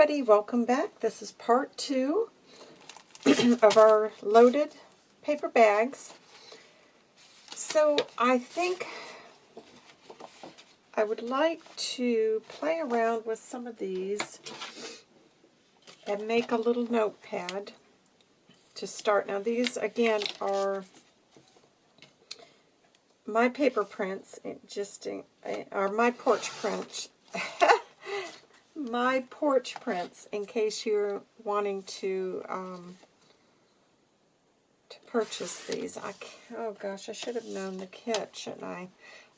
everybody, welcome back. This is part two of our loaded paper bags. So I think I would like to play around with some of these and make a little notepad to start. Now these again are my paper prints, just uh, uh, are my porch prints. my porch prints in case you're wanting to um, to purchase these. I oh gosh, I should have known the kit, shouldn't I?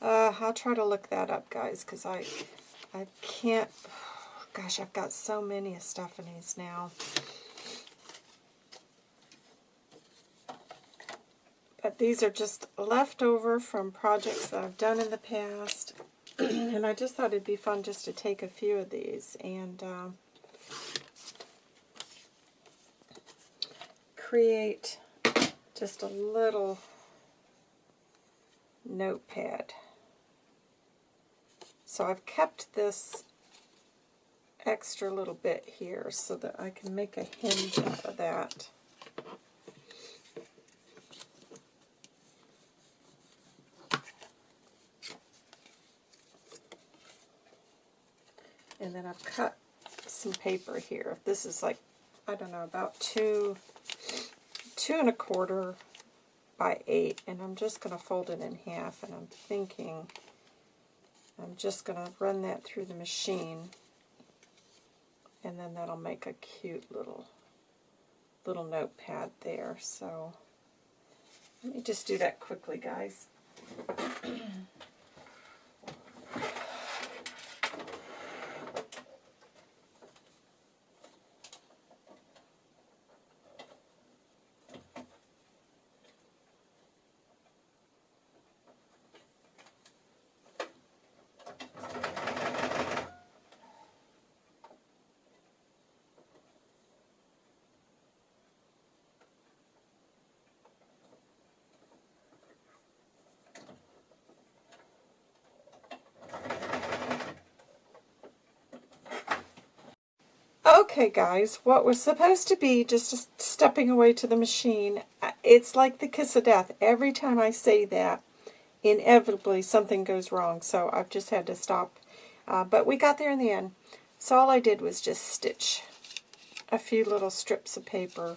Uh, I'll try to look that up, guys, because I I can't. gosh, I've got so many of Stephanie's now. But these are just leftover from projects that I've done in the past. and I just thought it'd be fun just to take a few of these and uh, create just a little notepad. So I've kept this extra little bit here so that I can make a hinge out of that. And then I've cut some paper here. This is like, I don't know, about two, two and a quarter by eight. And I'm just going to fold it in half. And I'm thinking I'm just going to run that through the machine. And then that'll make a cute little, little notepad there. So let me just do that quickly, guys. Okay, guys, what was supposed to be just stepping away to the machine, uh, it's like the kiss of death. Every time I say that, inevitably something goes wrong, so I've just had to stop. Uh, but we got there in the end. So all I did was just stitch a few little strips of paper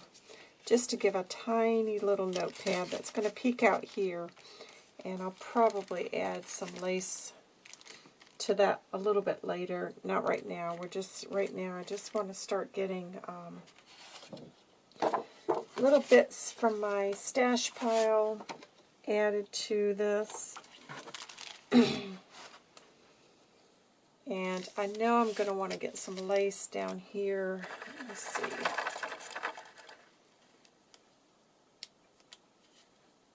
just to give a tiny little notepad that's going to peek out here. And I'll probably add some lace to that a little bit later. Not right now. We're just, right now, I just want to start getting um, little bits from my stash pile added to this. and I know I'm going to want to get some lace down here. Let's see.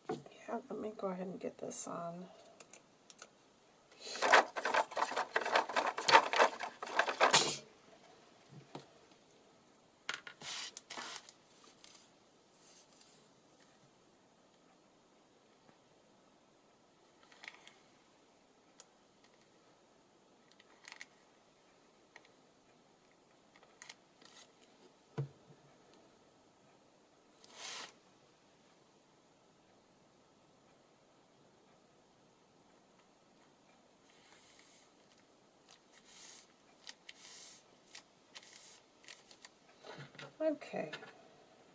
Yeah, let me go ahead and get this on. Okay,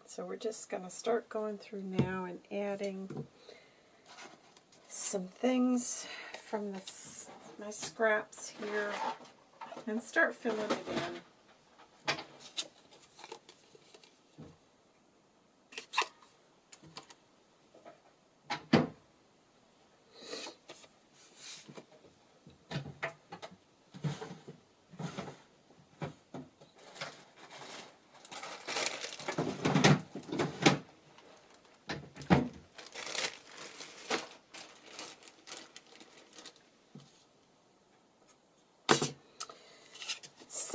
so we're just going to start going through now and adding some things from my scraps here and start filling it in.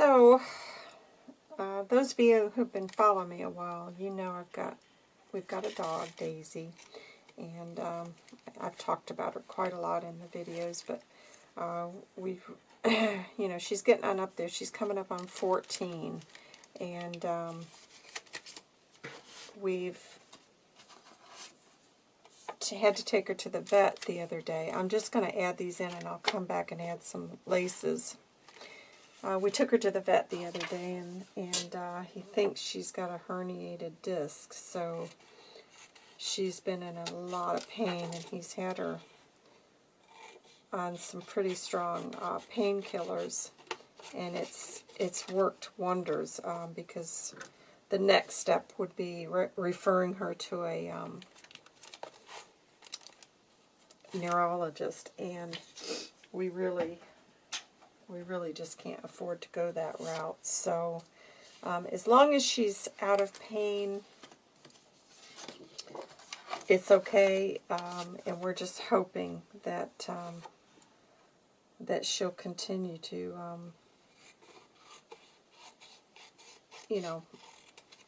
So, uh, those of you who've been following me a while, you know I've got, we've got a dog, Daisy, and um, I've talked about her quite a lot in the videos, but uh, we've you know, she's getting on up there. She's coming up on 14. And um, we've had to take her to the vet the other day. I'm just going to add these in and I'll come back and add some laces. Uh, we took her to the vet the other day and, and uh, he thinks she's got a herniated disc. So she's been in a lot of pain and he's had her on some pretty strong uh, painkillers and it's it's worked wonders um, because the next step would be re referring her to a um, neurologist and we really we really just can't afford to go that route so um, as long as she's out of pain it's okay um, and we're just hoping that um, that she'll continue to, um, you know,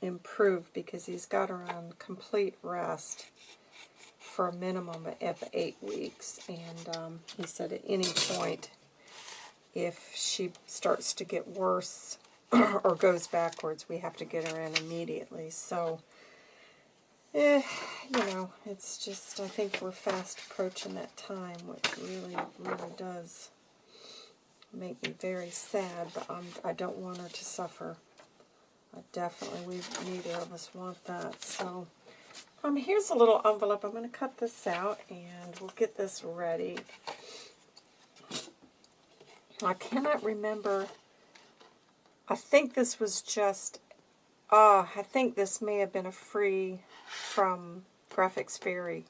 improve because he's got her on complete rest for a minimum of eight weeks. And um, he said at any point, if she starts to get worse or goes backwards, we have to get her in immediately. So, eh, you know, it's just, I think we're fast approaching that time, which really, really does make me very sad, but I'm, I don't want her to suffer. I definitely, we neither of us want that. So, um, here's a little envelope. I'm going to cut this out, and we'll get this ready. I cannot remember. I think this was just, uh, I think this may have been a free from Graphics Fairy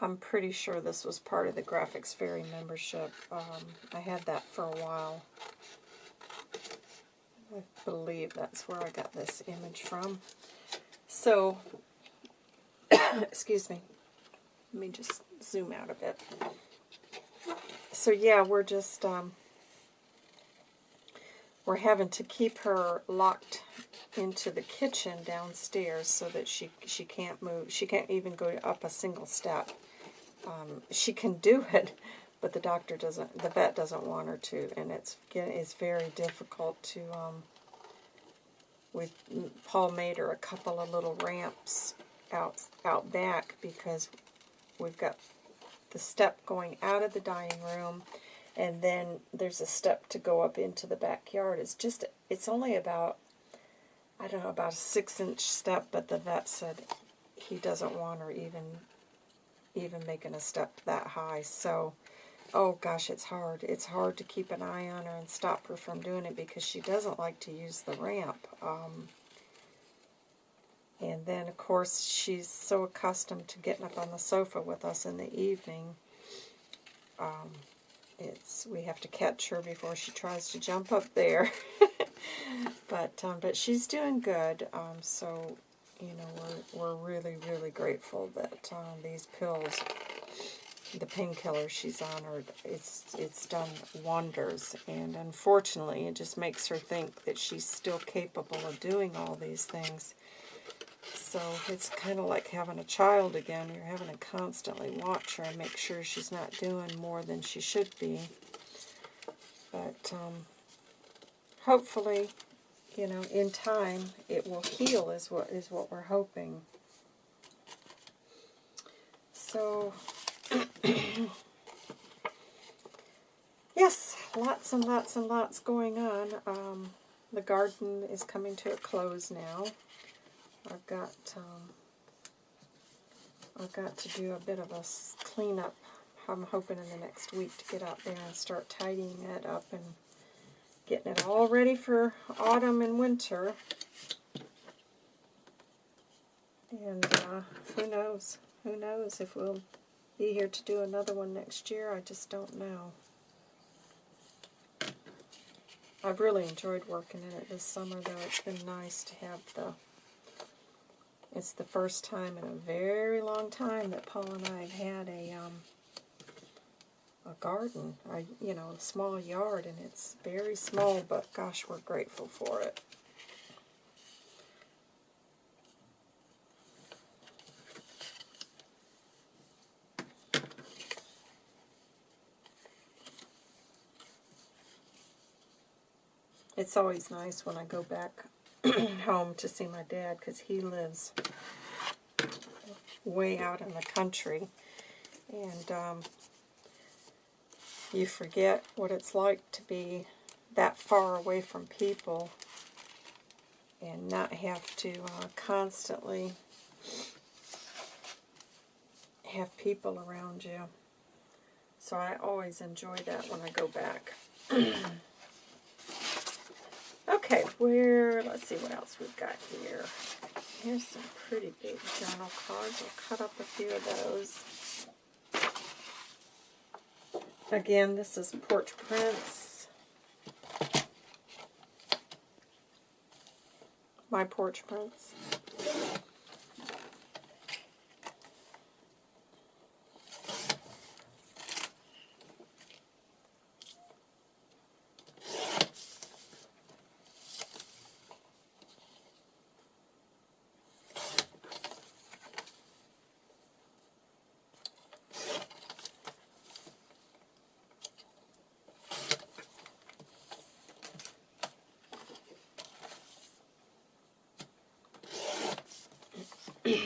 I'm pretty sure this was part of the Graphics Fairy membership. Um, I had that for a while. I believe that's where I got this image from. So, excuse me. Let me just zoom out a bit. So yeah, we're just, um, we're having to keep her locked into the kitchen downstairs so that she she can't move. She can't even go up a single step um, she can do it, but the doctor doesn't, the vet doesn't want her to, and it's it's very difficult to. Um, we Paul made her a couple of little ramps out out back because we've got the step going out of the dining room, and then there's a step to go up into the backyard. It's just it's only about I don't know about a six inch step, but the vet said he doesn't want her even even making a step that high. So, oh gosh, it's hard. It's hard to keep an eye on her and stop her from doing it because she doesn't like to use the ramp. Um, and then, of course, she's so accustomed to getting up on the sofa with us in the evening. Um, it's we have to catch her before she tries to jump up there. but um, but she's doing good. Um, so you know, we're, we're really, really grateful that uh, these pills, the painkiller she's honored, it's, it's done wonders. And unfortunately, it just makes her think that she's still capable of doing all these things. So it's kind of like having a child again. You're having to constantly watch her and make sure she's not doing more than she should be. But um, hopefully you know, in time, it will heal is what is what we're hoping. So, yes, lots and lots and lots going on. Um, the garden is coming to a close now. I've got um, I've got to do a bit of a cleanup. I'm hoping in the next week to get out there and start tidying it up and Getting it all ready for autumn and winter. And uh, who knows? Who knows if we'll be here to do another one next year? I just don't know. I've really enjoyed working in it this summer, though. It's been nice to have the... It's the first time in a very long time that Paul and I have had a um, a garden, a, you know, a small yard, and it's very small, but gosh, we're grateful for it. it's always nice when I go back home to see my dad because he lives way out in the country. And um, you forget what it's like to be that far away from people and not have to uh, constantly have people around you. So I always enjoy that when I go back. okay, where, let's see what else we've got here. Here's some pretty big journal cards. I'll cut up a few of those. Again, this is Porch Prints. My Porch Prints.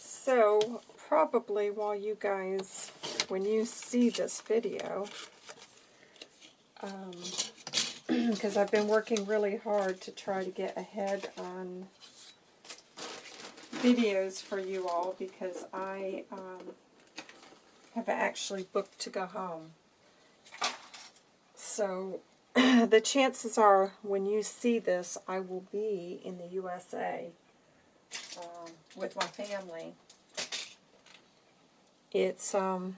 So, probably while you guys, when you see this video, because um, I've been working really hard to try to get ahead on videos for you all because I um, have actually booked to go home. So the chances are when you see this, I will be in the USA um, with my family. It's, um,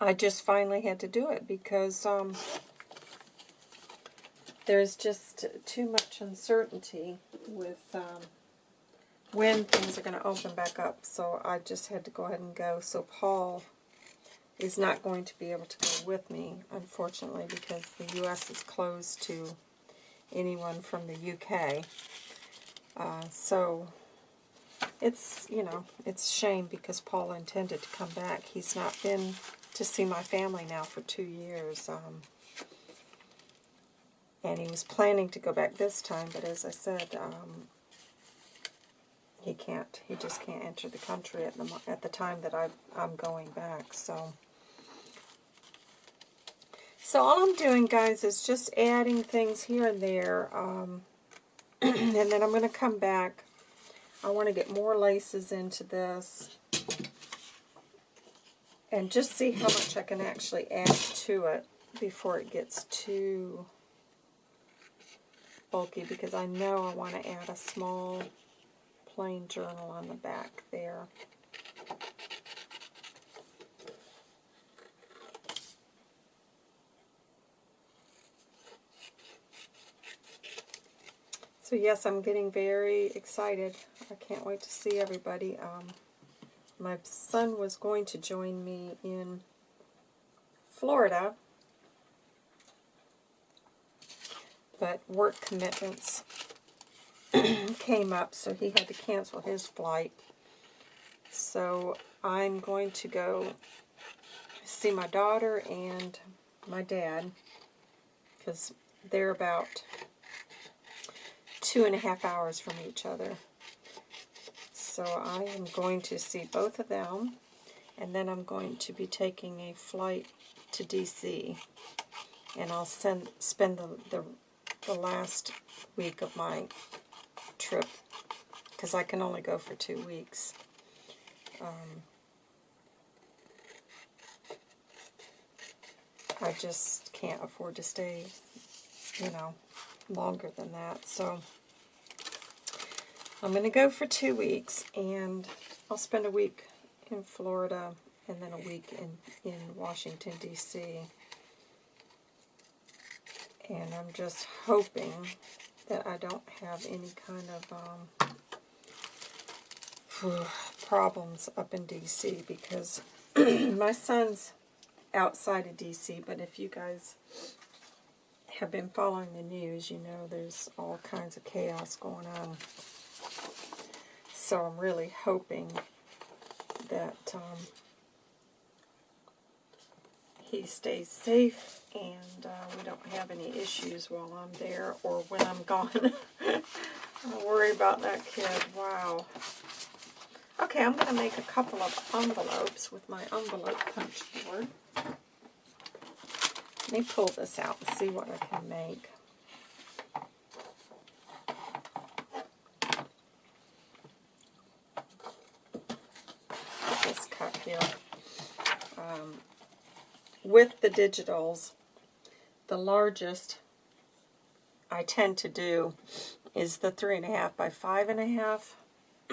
I just finally had to do it because um, there's just too much uncertainty with um, when things are going to open back up. So I just had to go ahead and go. So Paul is not going to be able to go with me, unfortunately, because the U.S. is closed to anyone from the UK. Uh, so it's, you know, it's a shame because Paul intended to come back. He's not been to see my family now for two years. Um, and he was planning to go back this time, but as I said, um, he can't. He just can't enter the country at the at the time that I I'm going back. So, so all I'm doing, guys, is just adding things here and there, um, and then I'm going to come back I want to get more laces into this and just see how much I can actually add to it before it gets too bulky because I know I want to add a small plain journal on the back there. So yes, I'm getting very excited. I can't wait to see everybody. Um, my son was going to join me in Florida, but work commitments came up, so he had to cancel his flight. So I'm going to go see my daughter and my dad, because they're about two and a half hours from each other. So I am going to see both of them, and then I'm going to be taking a flight to D.C., and I'll send, spend the, the, the last week of my trip, because I can only go for two weeks. Um, I just can't afford to stay, you know, longer than that. So I'm going to go for two weeks, and I'll spend a week in Florida and then a week in, in Washington, D.C. And I'm just hoping that I don't have any kind of um, problems up in D.C. because my son's outside of D.C., but if you guys have been following the news, you know there's all kinds of chaos going on So I'm really hoping that um, he stays safe and uh, we don't have any issues while I'm there or when I'm gone. I worry about that kid. Wow. Okay, I'm going to make a couple of envelopes with my envelope punch board. Let me pull this out and see what I can make. This cup Um, with the digitals, the largest I tend to do is the three and a half by five and a half.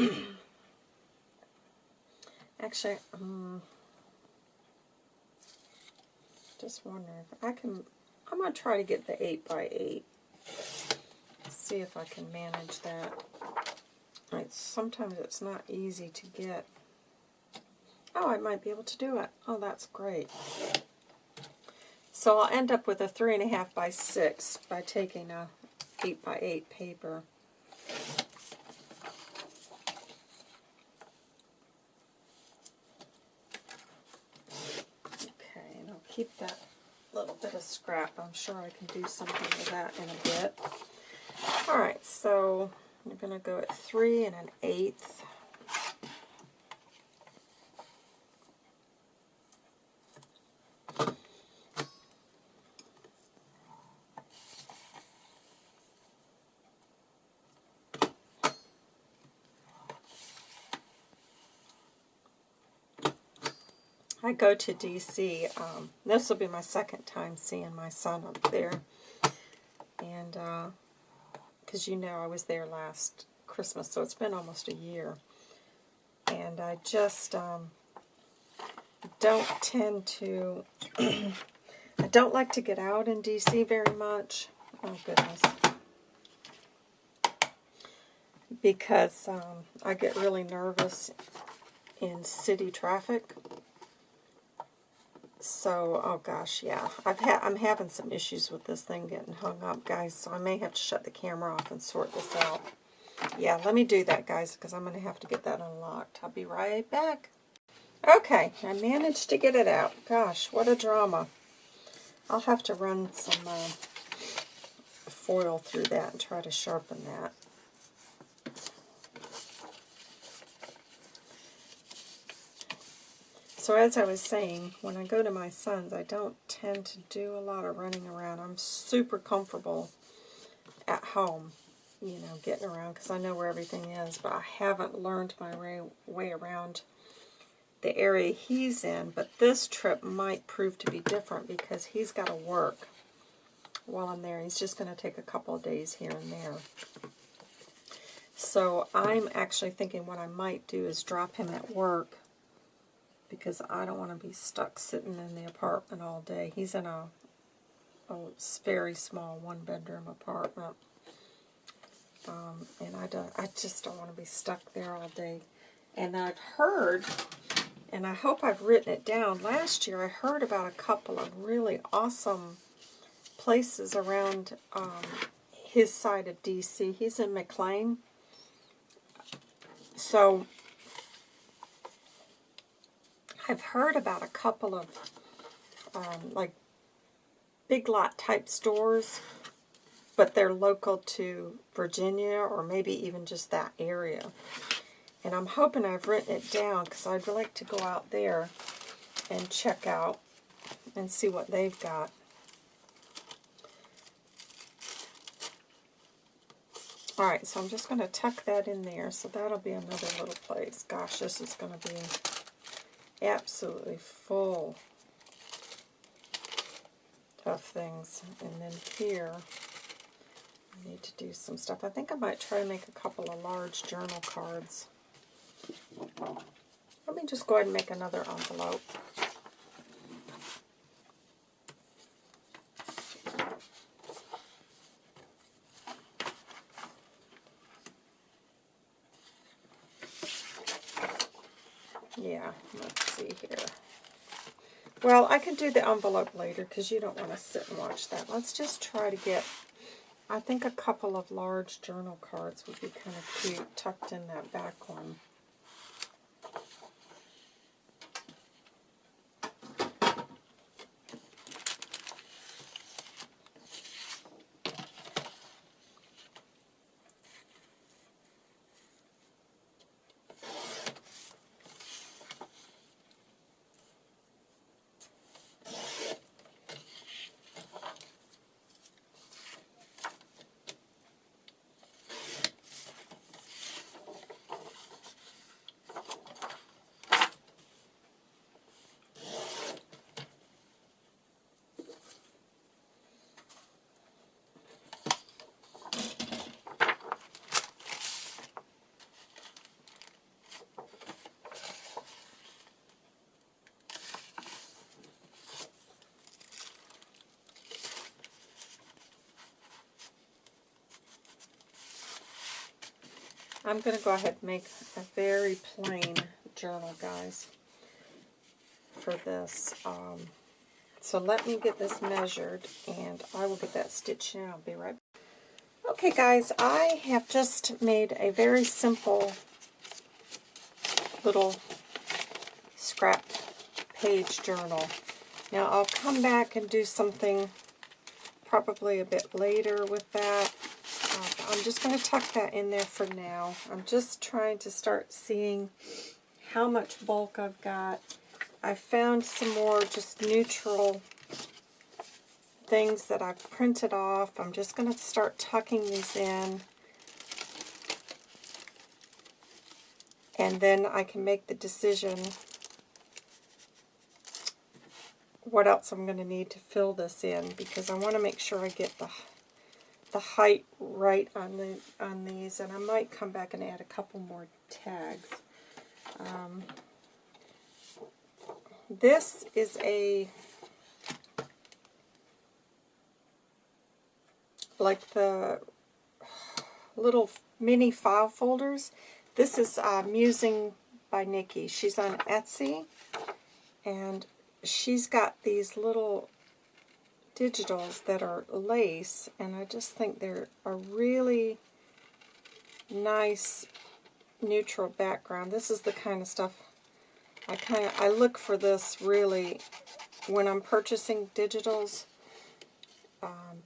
Actually, um, just wondering if I can, I'm to try to get the 8 by 8 See if I can manage that. Sometimes it's not easy to get. Oh, I might be able to do it. Oh, that's great. So I'll end up with a 3.5 by 6 by taking a 8 by 8 paper. Okay, and I'll keep that little bit of scrap. I'm sure I can do something with that in a bit. Alright, so I'm going to go at 3 and an eighth. I go to D.C. Um, this will be my second time seeing my son up there. And, because uh, you know I was there last Christmas, so it's been almost a year. And I just um, don't tend to, I don't like to get out in D.C. very much. Oh, goodness. Because um, I get really nervous in city traffic. So, oh gosh, yeah. I've ha I'm having some issues with this thing getting hung up, guys, so I may have to shut the camera off and sort this out. Yeah, let me do that, guys, because I'm going to have to get that unlocked. I'll be right back. Okay, I managed to get it out. Gosh, what a drama. I'll have to run some uh, foil through that and try to sharpen that. So as I was saying, when I go to my son's, I don't tend to do a lot of running around. I'm super comfortable at home, you know, getting around because I know where everything is, but I haven't learned my way, way around the area he's in. But this trip might prove to be different because he's got to work while I'm there. He's just going to take a couple of days here and there. So I'm actually thinking what I might do is drop him at work because I don't want to be stuck sitting in the apartment all day. He's in a, a very small one-bedroom apartment. Um, and I, don't, I just don't want to be stuck there all day. And I've heard, and I hope I've written it down, last year I heard about a couple of really awesome places around um, his side of D.C. He's in McLean. So I've heard about a couple of um, like big lot type stores, but they're local to Virginia or maybe even just that area. And I'm hoping I've written it down because I'd like to go out there and check out and see what they've got. Alright, so I'm just going to tuck that in there. So that'll be another little place. Gosh, this is going to be absolutely full of things. And then here, I need to do some stuff. I think I might try to make a couple of large journal cards. Let me just go ahead and make another envelope. Yeah, let's see here. Well, I can do the envelope later because you don't want to sit and watch that. Let's just try to get I think a couple of large journal cards would be kind of cute tucked in that back one. I'm going to go ahead and make a very plain journal, guys, for this. Um, so let me get this measured, and I will get that stitched in. I'll be right back. Okay, guys, I have just made a very simple little scrap page journal. Now, I'll come back and do something probably a bit later with that. I'm just going to tuck that in there for now. I'm just trying to start seeing how much bulk I've got. I found some more just neutral things that I've printed off. I'm just going to start tucking these in. And then I can make the decision what else I'm going to need to fill this in because I want to make sure I get the the height right on the on these, and I might come back and add a couple more tags. Um, this is a like the little mini file folders. This is uh, Musing by Nikki. She's on Etsy, and she's got these little digitals that are lace, and I just think they're a really nice neutral background. This is the kind of stuff I kind of I look for this really when I'm purchasing digitals um,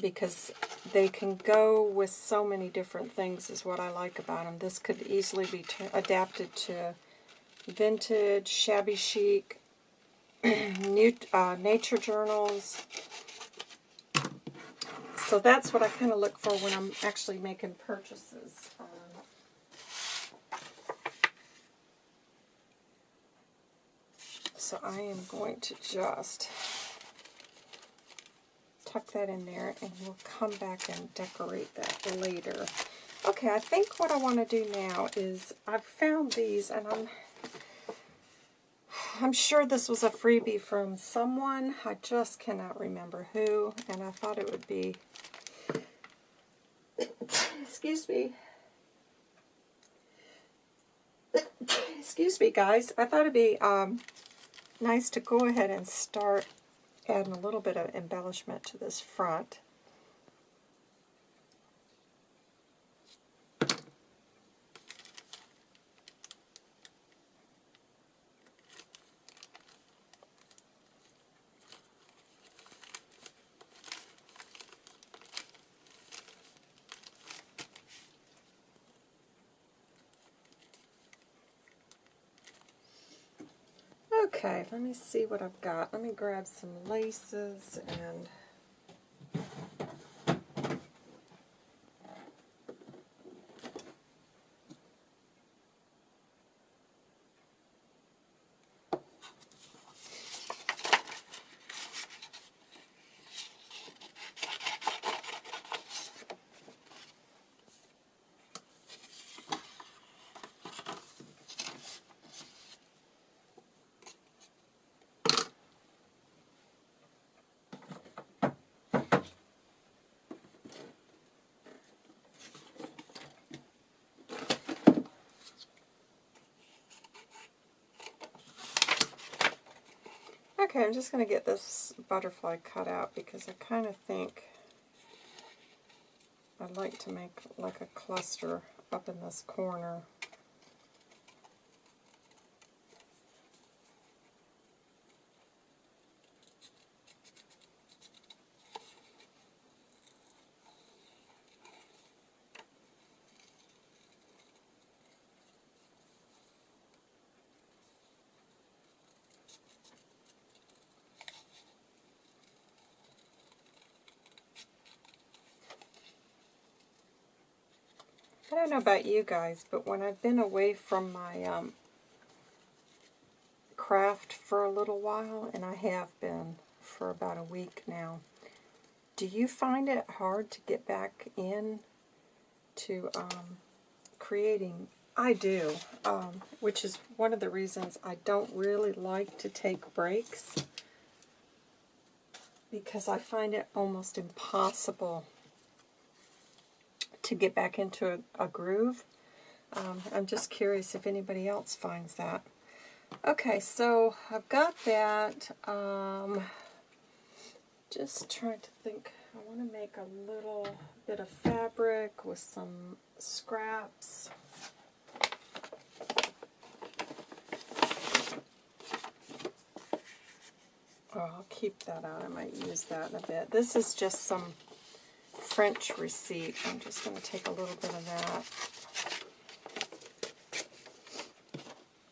because they can go with so many different things is what I like about them. This could easily be adapted to vintage, shabby chic, new, uh, nature journals. So that's what I kind of look for when I'm actually making purchases. Um, so I am going to just tuck that in there and we'll come back and decorate that later. Okay, I think what I want to do now is I've found these and I'm I'm sure this was a freebie from someone. I just cannot remember who, and I thought it would be, excuse me, excuse me guys, I thought it'd be um, nice to go ahead and start adding a little bit of embellishment to this front. Okay, let me see what I've got. Let me grab some laces and I'm just going to get this butterfly cut out because I kind of think I'd like to make like a cluster up in this corner. Don't know about you guys, but when I've been away from my um, craft for a little while, and I have been for about a week now, do you find it hard to get back in to um, creating? I do, um, which is one of the reasons I don't really like to take breaks because I find it almost impossible to get back into a, a groove. Um, I'm just curious if anybody else finds that. Okay, so I've got that. Um, just trying to think. I want to make a little bit of fabric with some scraps. Oh, I'll keep that out. I might use that in a bit. This is just some French receipt. I'm just going to take a little bit of that.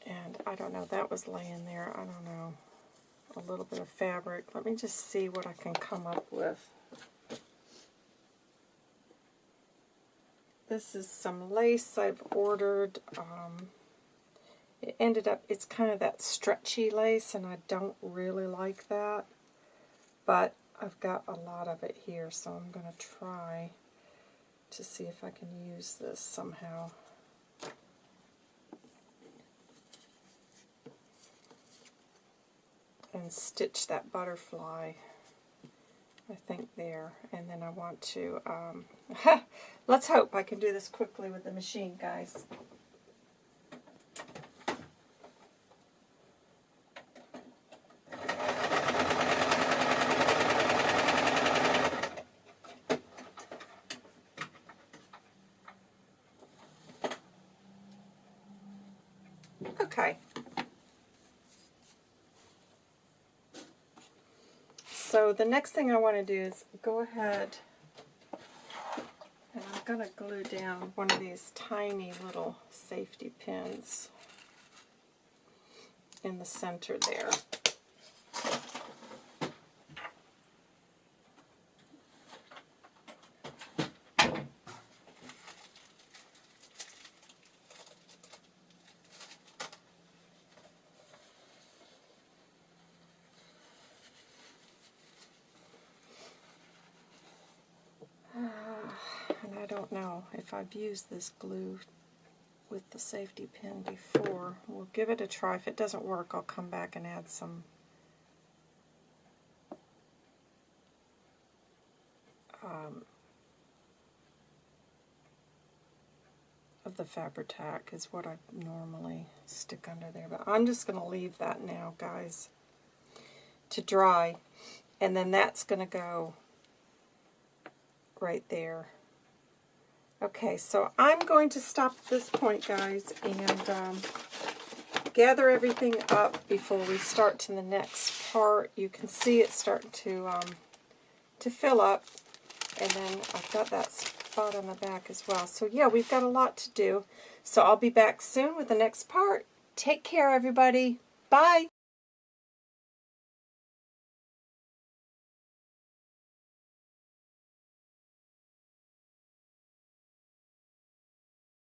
And I don't know, that was laying there. I don't know. A little bit of fabric. Let me just see what I can come up with. This is some lace I've ordered. Um, it ended up, it's kind of that stretchy lace, and I don't really like that. But I've got a lot of it here, so I'm going to try to see if I can use this somehow. And stitch that butterfly, I think there. And then I want to, um, let's hope I can do this quickly with the machine, guys. Okay. So the next thing I want to do is go ahead and I'm going to glue down one of these tiny little safety pins in the center there. if I've used this glue with the safety pin before. We'll give it a try. If it doesn't work, I'll come back and add some um, of the Fabri-Tac is what I normally stick under there. But I'm just going to leave that now, guys, to dry. And then that's going to go right there. Okay, so I'm going to stop at this point, guys, and um, gather everything up before we start to the next part. You can see it's starting to um, to fill up, and then I've got that spot on the back as well. So yeah, we've got a lot to do. So I'll be back soon with the next part. Take care, everybody. Bye.